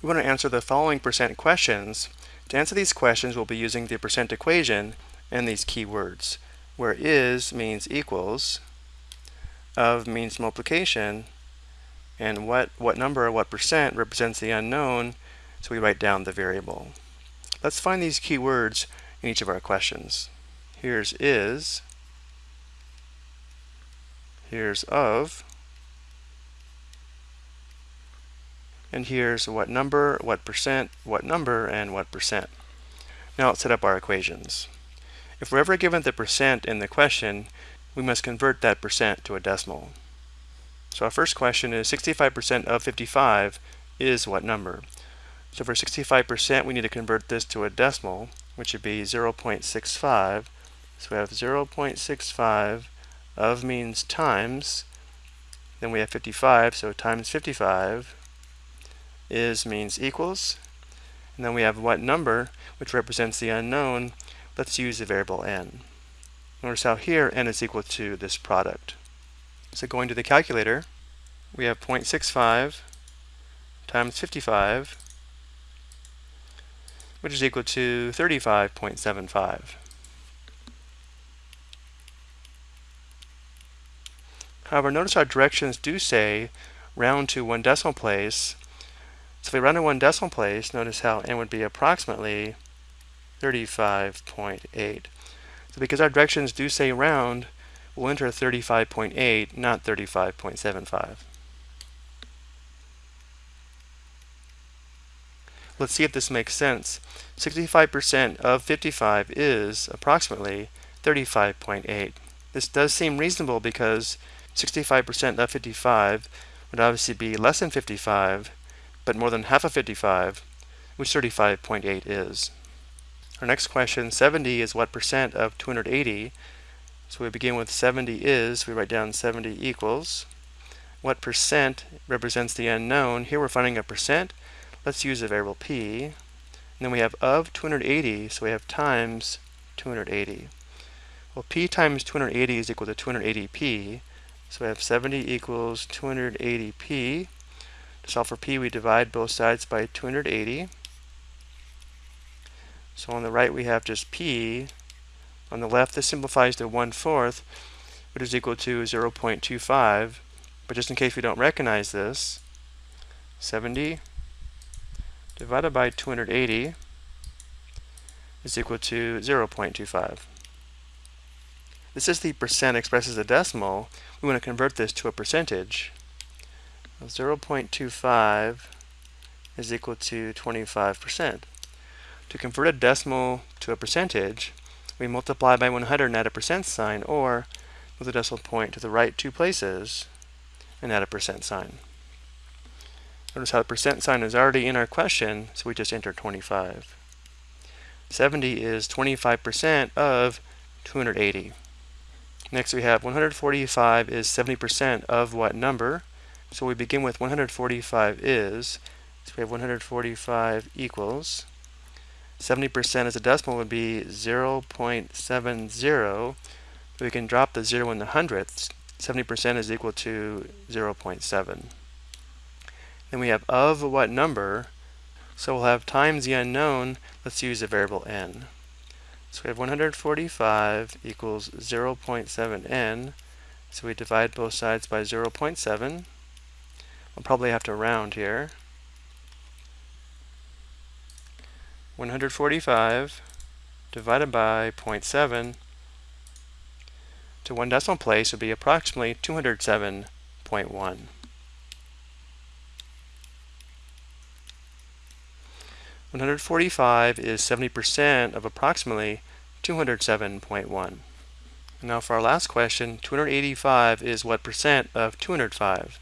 We want to answer the following percent questions. To answer these questions, we'll be using the percent equation and these keywords, where is means equals, of means multiplication, and what, what number or what percent represents the unknown, so we write down the variable. Let's find these keywords in each of our questions. Here's is, here's of, and here's what number, what percent, what number, and what percent. Now let's set up our equations. If we're ever given the percent in the question, we must convert that percent to a decimal. So our first question is 65% of 55 is what number? So for 65%, we need to convert this to a decimal, which would be 0.65. So we have 0.65 of means times, then we have 55, so times 55 is means equals. And then we have what number, which represents the unknown. Let's use the variable n. Notice how here n is equal to this product. So going to the calculator, we have 0.65 times 55, which is equal to 35.75. However, notice our directions do say round to one decimal place, so if we run in one decimal place, notice how n would be approximately 35.8. So because our directions do say round, we'll enter 35.8, not 35.75. Let's see if this makes sense. 65% of 55 is approximately 35.8. This does seem reasonable because 65% of 55 would obviously be less than 55, but more than half of 55, which 35.8 is. Our next question, 70 is what percent of 280? So we begin with 70 is, we write down 70 equals. What percent represents the unknown? Here we're finding a percent. Let's use the variable p. And then we have of 280, so we have times 280. Well, p times 280 is equal to 280p. So we have 70 equals 280p. Solve for p, we divide both sides by 280. So on the right, we have just p. On the left, this simplifies to 1 fourth, which is equal to 0.25. But just in case we don't recognize this, 70 divided by 280 is equal to 0.25. This is the percent expressed as a decimal. We want to convert this to a percentage. 0.25 is equal to 25%. To convert a decimal to a percentage, we multiply by 100 and add a percent sign, or move the decimal point to the right two places and add a percent sign. Notice how the percent sign is already in our question, so we just enter 25. 70 is 25% of 280. Next we have 145 is 70% of what number? So we begin with 145 is, so we have 145 equals, 70% as a decimal would be 0.70. We can drop the 0 in the hundredths. 70% is equal to 0.7. Then we have of what number, so we'll have times the unknown, let's use the variable n. So we have 145 equals 0.7n, so we divide both sides by 0.7. I'll probably have to round here. 145 divided by 0.7 to one decimal place would be approximately 207.1. One hundred forty-five is seventy percent of approximately two hundred seven point one. Now for our last question, two hundred eighty-five is what percent of two hundred five?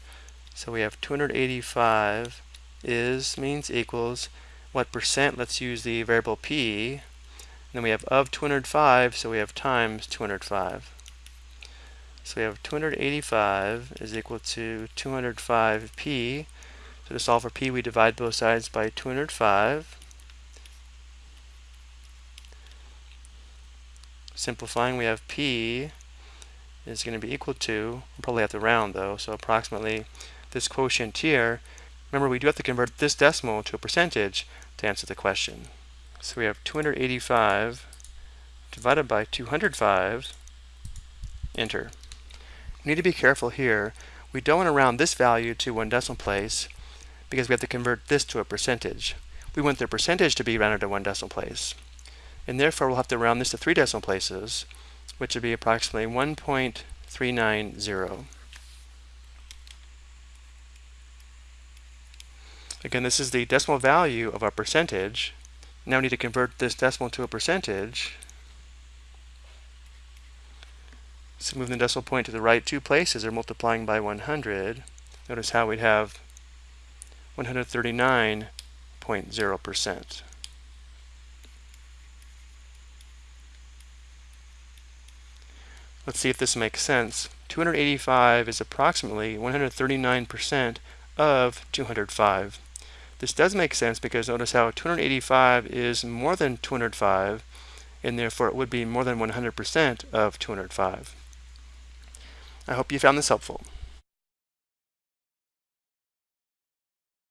So we have 285 is means equals what percent, let's use the variable p. And then we have of 205, so we have times 205. So we have 285 is equal to 205p. So to solve for p, we divide both sides by 205. Simplifying, we have p is going to be equal to, we'll probably have to round though, so approximately this quotient here Remember, we do have to convert this decimal to a percentage to answer the question. So we have 285 divided by 205, enter. We need to be careful here. We don't want to round this value to one decimal place because we have to convert this to a percentage. We want the percentage to be rounded to one decimal place. And therefore, we'll have to round this to three decimal places, which would be approximately 1.390. Again, this is the decimal value of our percentage. Now we need to convert this decimal to a percentage. So moving the decimal point to the right two places or multiplying by 100. Notice how we'd have 139.0%. Let's see if this makes sense. 285 is approximately 139% of 205. This does make sense because notice how 285 is more than 205 and therefore it would be more than 100% of 205. I hope you found this helpful.